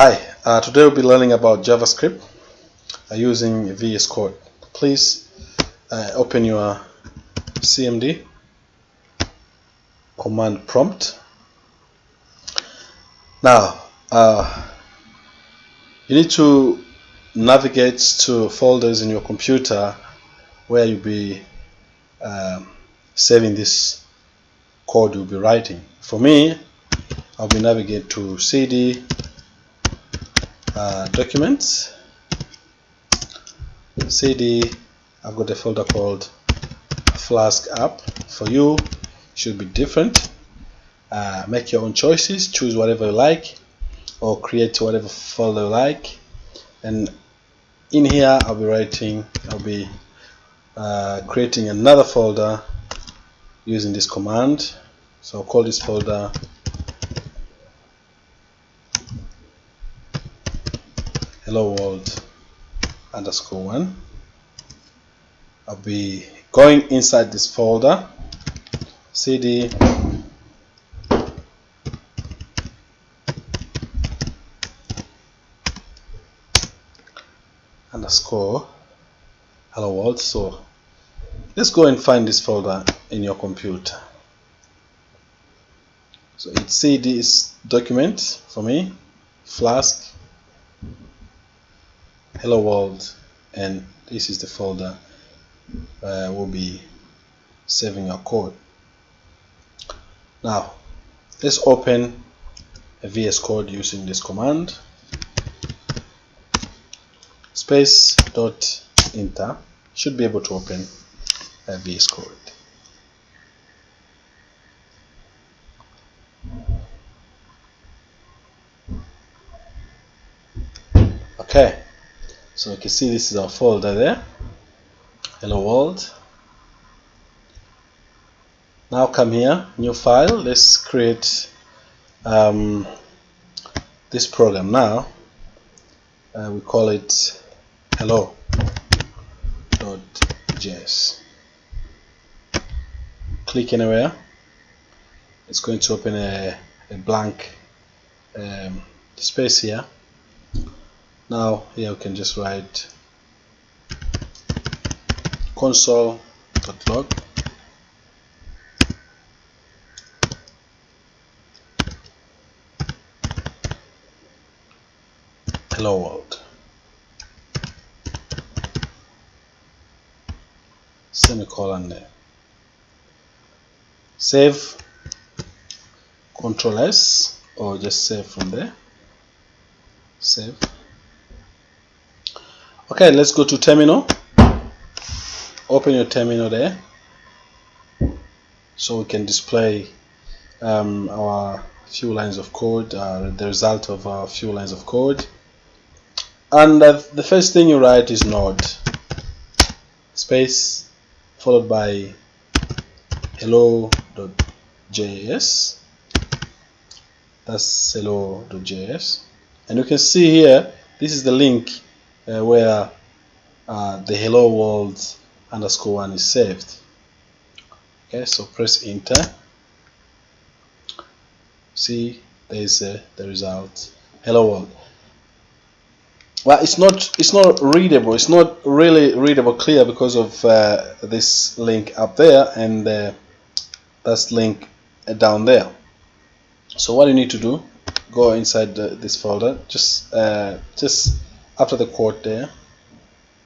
Hi, uh, today we'll be learning about JavaScript uh, using VS Code. Please uh, open your CMD command prompt. Now, uh, you need to navigate to folders in your computer where you'll be um, saving this code you'll be writing. For me, I'll be navigate to CD uh, documents. Cd I've got a folder called flask app for you. Should be different. Uh, make your own choices. Choose whatever you like or create whatever folder you like. And in here I'll be writing I'll be uh, creating another folder using this command. So I'll call this folder hello world underscore one. I'll be going inside this folder. Cd underscore. Hello world. So let's go and find this folder in your computer. So it's cd is document for me. Flask hello world and this is the folder uh, we'll be saving our code. Now let's open a VS Code using this command. Space dot enter should be able to open a VS Code. Okay so you can see this is our folder there. Hello world. Now come here new file. Let's create um, this program now. Uh, we call it hello.js click anywhere. It's going to open a, a blank um, space here now here we can just write console.log hello world. Semicolon there. Save. Control S or just save from there. Save okay let's go to terminal. Open your terminal there. So we can display um, our few lines of code uh, the result of our few lines of code. And uh, the first thing you write is node. Space followed by hello.js that's hello.js and you can see here this is the link uh, where uh, the hello world underscore one is saved. Okay so press enter. See there is uh, the result. Hello world. Well it's not it's not readable. It's not really readable clear because of uh, this link up there and uh, that's link down there. So what you need to do go inside the, this folder. Just uh, just after the quote there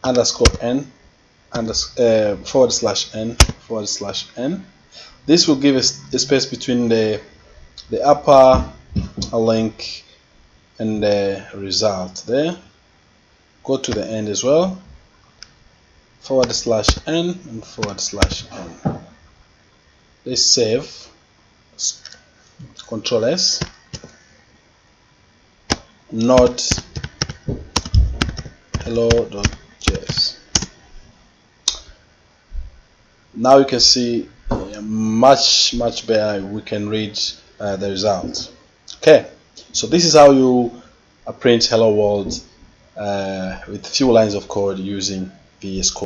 underscore n uh, forward slash n forward slash n. This will give us a space between the the upper link and the result there. Go to the end as well. Forward slash n and forward slash n. Let's save. Control s. Node hello.js now you can see much much better we can read uh, the result. Okay so this is how you print hello world uh, with few lines of code using VS Code